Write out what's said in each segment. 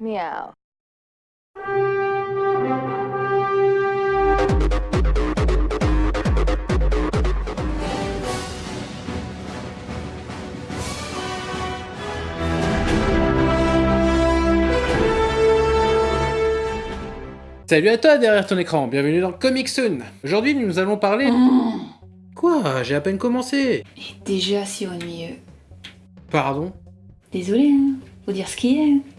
Meow. Salut à toi derrière ton écran, bienvenue dans Comic Soon. Aujourd'hui nous allons parler... Quoi? J'ai à peine commencé Et déjà si ennuyeux. Pardon? Désolé, hein. Faut dire ce qui est.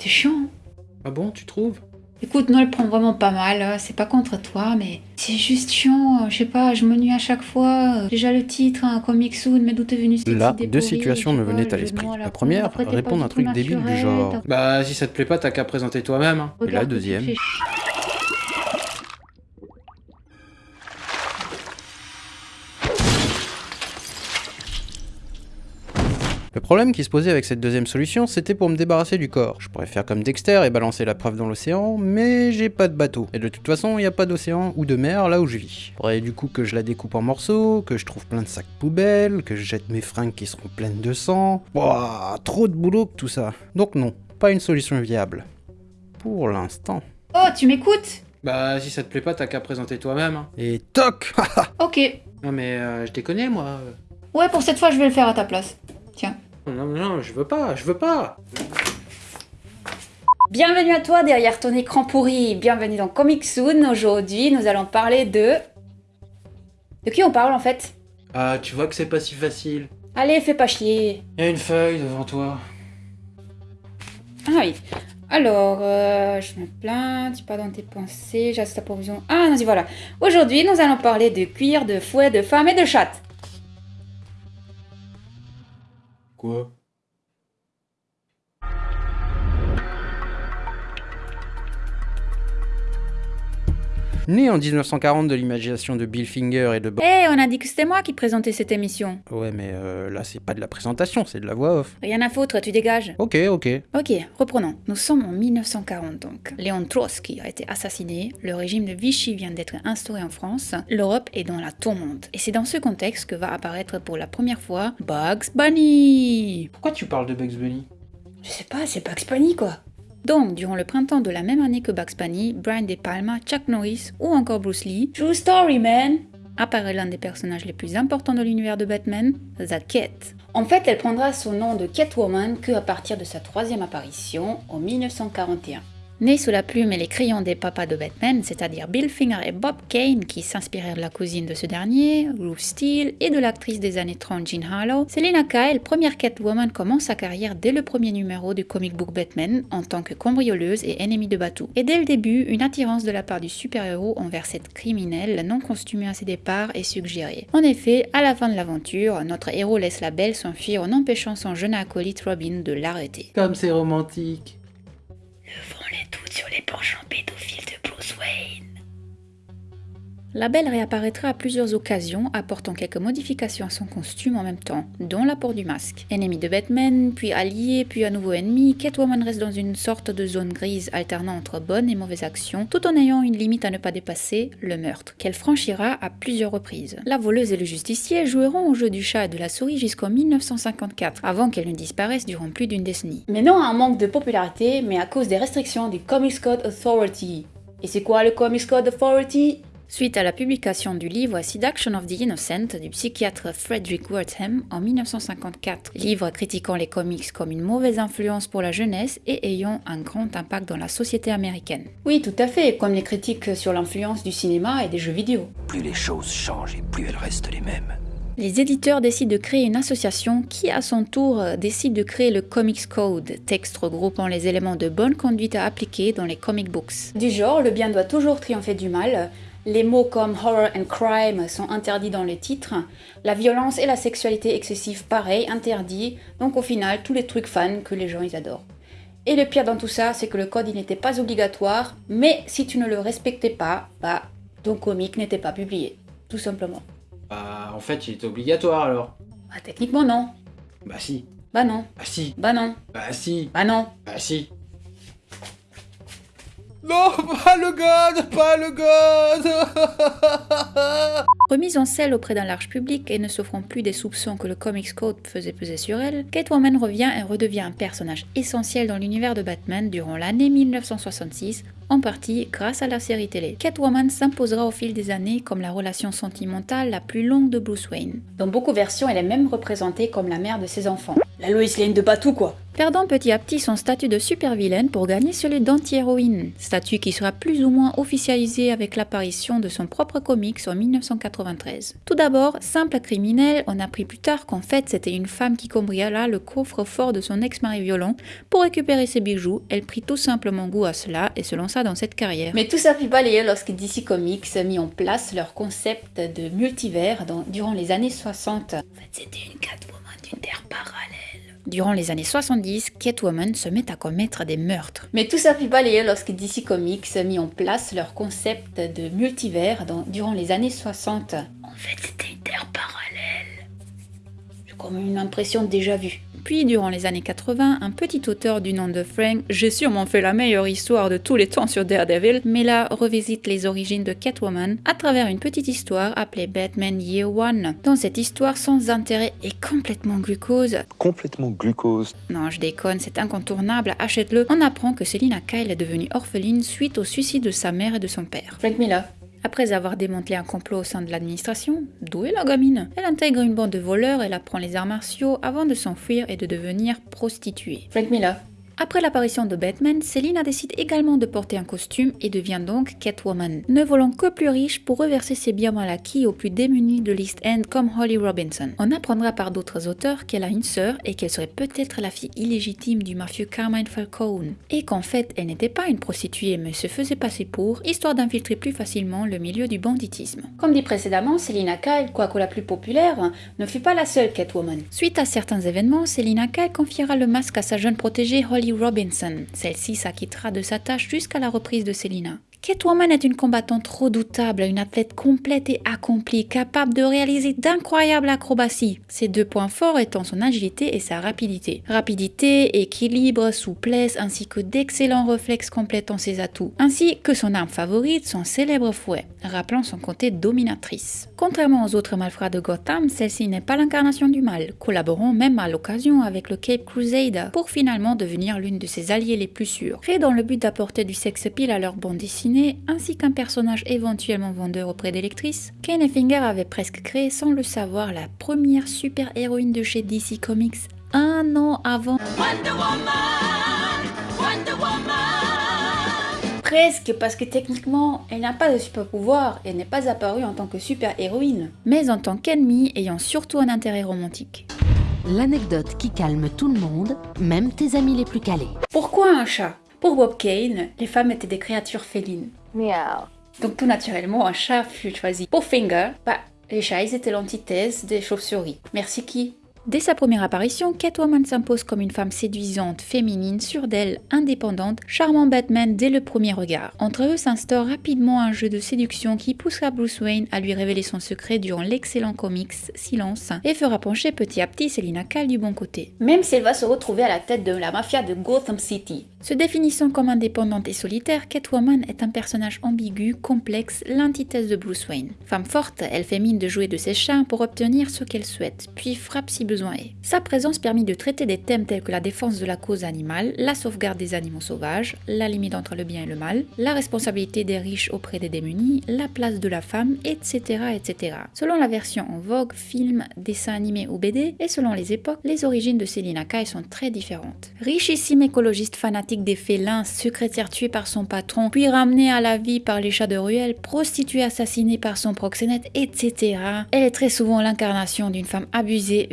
T'es chiant. Ah bon, tu trouves? Écoute, Noël prend vraiment pas mal, hein. c'est pas contre toi, mais c'est juste chiant, je sais pas, je m'ennuie à chaque fois. Déjà le titre, un comic soon, mais d'où t'es venu Là, deux situations me venaient à le l'esprit. La première, après, répondre à un truc débile du genre Bah si ça te plaît pas, t'as qu'à présenter toi-même. hein. Et la deuxième. Problème qui se posait avec cette deuxième solution, c'était pour me débarrasser du corps. Je pourrais faire comme Dexter et balancer la preuve dans l'océan, mais j'ai pas de bateau. Et de toute façon, il n'y a pas d'océan ou de mer là où je vis. Faudrait du coup que je la découpe en morceaux, que je trouve plein de sacs poubelles, que je jette mes fringues qui seront pleines de sang. Wouah, trop de boulot que tout ça. Donc non, pas une solution viable. Pour l'instant. Oh, tu m'écoutes? Bah si ça te plaît pas, t'as qu'à présenter toi-même. hein. Et toc Ok. Non mais euh, je déconne moi. Ouais, pour cette fois, je vais le faire à ta place. Non non non, je veux pas, je veux pas. Bienvenue à toi derrière ton écran pourri. Bienvenue dans Comic Soon. Aujourd'hui, nous allons parler de... De qui on parle en fait? Ah tu vois que c'est pas si facile. Allez, fais pas chier. Y a une feuille devant toi. Ah oui. Alors, euh, je me plains, tu pas dans tes pensées, j'assiste ta provision. Ah, non, y voilà. Aujourd'hui, nous allons parler de cuir, de fouet, de femme et de chatte. Quoi Né en 1940 de l'imagination de Bill Finger et de Bob... Eh, on a dit que c'était moi qui présentais cette émission. Ouais, mais euh, là, c'est pas de la présentation, c'est de la voix off. Rien à foutre, tu dégages. Ok, ok. Ok, reprenons. Nous sommes en 1940 donc. Léon Trotsky a été assassiné, le régime de Vichy vient d'être instauré en France, l'Europe est dans la tourmente. Et c'est dans ce contexte que va apparaître pour la première fois Bugs Bunny. Pourquoi tu parles de Bugs Bunny? Je sais pas, c'est Bugs Bunny quoi. Donc, durant le printemps de la même année que Bugs Bunny, Brian De Palma, Chuck Norris ou encore Bruce Lee, True Story Man, apparaît l'un des personnages les plus importants de l'univers de Batman, The Cat. En fait, elle prendra son nom de Catwoman que à partir de sa troisième apparition en 1941. Née sous la plume et les crayons des papas de Batman, c'est-à-dire Bill Finger et Bob Kane, qui s'inspirèrent de la cousine de ce dernier, Ruth Steele, et de l'actrice des années 30 Jean Harlow, Selena Kyle, première Catwoman, commence sa carrière dès le premier numéro du comic book Batman en tant que cambrioleuse et ennemie de Batou. Et dès le début, une attirance de la part du super-héros envers cette criminelle non costumée à ses départs est suggérée. En effet, à la fin de l'aventure, notre héros laisse la belle s'enfuir en empêchant son jeune acolyte Robin de l'arrêter. Comme c'est romantique. Doutes sur les penchants pédophiles de Bruce Wayne. La Belle réapparaîtra à plusieurs occasions, apportant quelques modifications à son costume en même temps, dont l'apport du masque. Ennemi de Batman, puis allié, puis à nouveau ennemi, Catwoman reste dans une sorte de zone grise alternant entre bonnes et mauvaises actions, tout en ayant une limite à ne pas dépasser, le meurtre, qu'elle franchira à plusieurs reprises. La voleuse et le justicier joueront au jeu du chat et de la souris jusqu'en 1954, avant qu'elle ne disparaisse durant plus d'une décennie. Mais non à un manque de popularité, mais à cause des restrictions du Comics Code Authority. Et c'est quoi le Comics Code Authority? Suite à la publication du livre Seduction of the Innocent du psychiatre Frederick Wertham en 1954, livre critiquant les comics comme une mauvaise influence pour la jeunesse et ayant un grand impact dans la société américaine. Oui, tout à fait, comme les critiques sur l'influence du cinéma et des jeux vidéo. Plus les choses changent et plus elles restent les mêmes. Les éditeurs décident de créer une association qui, à son tour, euh, décide de créer le Comics Code, texte regroupant les éléments de bonne conduite à appliquer dans les comic books. Du genre, le bien doit toujours triompher du mal. Les mots comme horror and crime sont interdits dans les titres. La violence et la sexualité excessive, pareil, interdits. Donc au final, tous les trucs fans que les gens ils adorent. Et le pire dans tout ça, c'est que le code il n'était pas obligatoire, mais si tu ne le respectais pas, bah ton comic n'était pas publié, tout simplement. Bah en fait il était obligatoire alors. Bah techniquement non. Bah si. Bah non. Bah si. Bah non. Bah si. Bah non. Bah si. Non, pas le god Pas le god Remise en selle auprès d'un large public et ne s'offrant plus des soupçons que le Comics Code faisait peser sur elle, Catwoman revient et redevient un personnage essentiel dans l'univers de Batman durant l'année 1966 en partie grâce à la série télé. Catwoman s'imposera au fil des années comme la relation sentimentale la plus longue de Bruce Wayne. Dans beaucoup de versions, elle est même représentée comme la mère de ses enfants. La Lois Lane de Patou quoi Perdant petit à petit son statut de super-vilaine pour gagner celui d'anti-héroïne, statut qui sera plus ou moins officialisé avec l'apparition de son propre comics en 1993. Tout d'abord, simple criminel, on a appris plus tard qu'en fait c'était une femme qui cambriola le coffre-fort de son ex-mari violent pour récupérer ses bijoux, elle prit tout simplement goût à cela et se lança dans cette carrière. Mais tout ça fut balayé lorsque DC Comics mis en place leur concept de multivers durant les années 60. En fait c'était une Catwoman d'une terre parallèle. Durant les années 70, Catwoman se met à commettre des meurtres. Mais tout ça fut balayé lorsque DC Comics mis en place leur concept de multivers durant les années 60. En fait, c'était une terre parallèle. J'ai comme une impression déjà vue. Puis, durant les années 80, un petit auteur du nom de Frank, j'ai sûrement fait la meilleure histoire de tous les temps sur Daredevil, mais là revisite les origines de Catwoman à travers une petite histoire appelée Batman Year One. Dans cette histoire sans intérêt et complètement glucose. Complètement glucose. Non, je déconne, c'est incontournable, achète-le. On apprend que Selina Kyle est devenue orpheline suite au suicide de sa mère et de son père. Frank Miller. Après avoir démantelé un complot au sein de l'administration, d'où est la gamine? Elle intègre une bande de voleurs, elle apprend les arts martiaux avant de s'enfuir et de devenir prostituée. Frank Miller. Après l'apparition de Batman, Selina décide également de porter un costume et devient donc Catwoman, ne volant que plus riche pour reverser ses biens mal acquis aux plus démunis de l'East End comme Holly Robinson. On apprendra par d'autres auteurs qu'elle a une sœur et qu'elle serait peut-être la fille illégitime du mafieux Carmine Falcone, et qu'en fait elle n'était pas une prostituée mais se faisait passer pour, histoire d'infiltrer plus facilement le milieu du banditisme. Comme dit précédemment, Selina Kyle, quoique la plus populaire, ne fut pas la seule Catwoman. Suite à certains événements, Selina Kyle confiera le masque à sa jeune protégée Holly Robinson. Celle-ci s'acquittera de sa tâche jusqu'à la reprise de Selina. Catwoman est une combattante redoutable, une athlète complète et accomplie, capable de réaliser d'incroyables acrobaties. Ses deux points forts étant son agilité et sa rapidité. Rapidité, équilibre, souplesse, ainsi que d'excellents réflexes complétant ses atouts, ainsi que son arme favorite, son célèbre fouet, rappelant son côté dominatrice. Contrairement aux autres malfrats de Gotham, celle-ci n'est pas l'incarnation du mal, collaborant même à l'occasion avec le Cape Crusader pour finalement devenir l'une de ses alliés les plus sûrs. Fait dans le but d'apporter du sex appeal à leur bande dessinée, ainsi qu'un personnage éventuellement vendeur auprès des lectrices, Ken Finger avait presque créé sans le savoir la première super-héroïne de chez DC Comics un an avant. Wonder Woman, Wonder Woman. Presque, parce que techniquement, elle n'a pas de super pouvoir et n'est pas apparue en tant que super-héroïne, mais en tant qu'ennemie ayant surtout un intérêt romantique. L'anecdote qui calme tout le monde, même tes amis les plus calés. Pourquoi un chat? Pour Bob Kane, les femmes étaient des créatures félines. Miaou. Donc tout naturellement, un chat fut choisi. Pour Finger, bah, les chats étaient l'antithèse des chauves-souris. Merci qui? Dès sa première apparition, Catwoman s'impose comme une femme séduisante, féminine, sûre d'elle, indépendante, charmant Batman dès le premier regard. Entre eux s'instaure rapidement un jeu de séduction qui poussera Bruce Wayne à lui révéler son secret durant l'excellent comics Silence et fera pencher petit à petit Selina Kyle du bon côté. Même si elle va se retrouver à la tête de la mafia de Gotham City. Se définissant comme indépendante et solitaire, Catwoman est un personnage ambigu, complexe, l'antithèse de Bruce Wayne. Femme forte, elle fait mine de jouer de ses charmes pour obtenir ce qu'elle souhaite, puis frappe si Sa présence permet de traiter des thèmes tels que la défense de la cause animale, la sauvegarde des animaux sauvages, la limite entre le bien et le mal, la responsabilité des riches auprès des démunis, la place de la femme, etc. etc. Selon la version en vogue, film, dessin animé ou BD, et selon les époques, les origines de Selina Kai sont très différentes. Richissime écologiste fanatique des félins, secrétaire tué par son patron, puis ramené à la vie par les chats de ruelle, prostituée assassinée par son proxénète, etc. Elle est très souvent l'incarnation d'une femme abusée,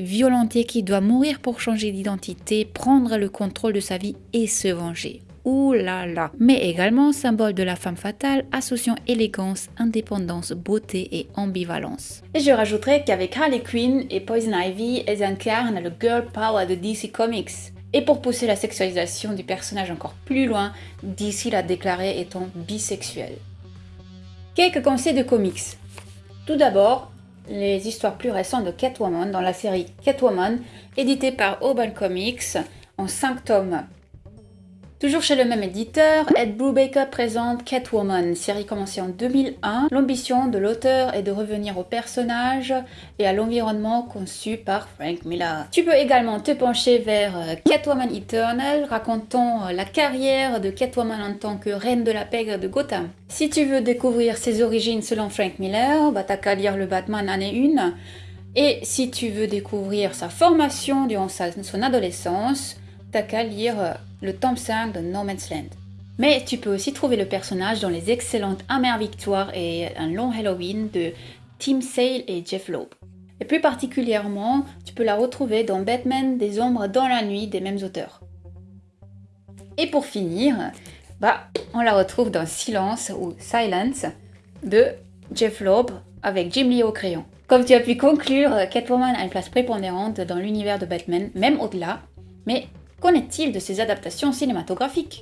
qui doit mourir pour changer d'identité, prendre le contrôle de sa vie et se venger. Ouh là là Mais également symbole de la femme fatale, associant élégance, indépendance, beauté et ambivalence. Et je rajouterai qu'avec Harley Quinn et Poison Ivy, elles incarnent le girl power de DC Comics. Et pour pousser la sexualisation du personnage encore plus loin, DC l'a déclaré étant bisexuel. Quelques conseils de comics. Tout d'abord, les histoires plus récentes de Catwoman dans la série Catwoman, éditée par Urban Comics en 5 tomes. Toujours chez le même éditeur, Ed Brubaker présente Catwoman, série commencée en 2001. L'ambition de l'auteur est de revenir au personnage et à l'environnement conçu par Frank Miller. Tu peux également te pencher vers euh, Catwoman Eternal, racontant euh, la carrière de Catwoman en tant que reine de la pègre de Gotham. Si tu veux découvrir ses origines selon Frank Miller, bah t'as qu'à lire le Batman année 1. Et si tu veux découvrir sa formation durant son adolescence, t'as qu'à lire euh, le 5 de No Man's Land. Mais tu peux aussi trouver le personnage dans les excellentes Amères Victoire et Un long Halloween de Tim Sale et Jeff Loeb. Et plus particulièrement, tu peux la retrouver dans Batman des ombres dans la nuit des mêmes auteurs. Et pour finir, bah, on la retrouve dans Silence ou Silence de Jeff Loeb avec Jim Lee au crayon. Comme tu as pu conclure, Catwoman a une place prépondérante dans l'univers de Batman, même au-delà, mais Qu'en est-il de ces adaptations cinématographiques?